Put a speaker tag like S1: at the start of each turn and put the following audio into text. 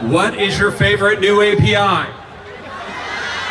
S1: What is your favorite new API?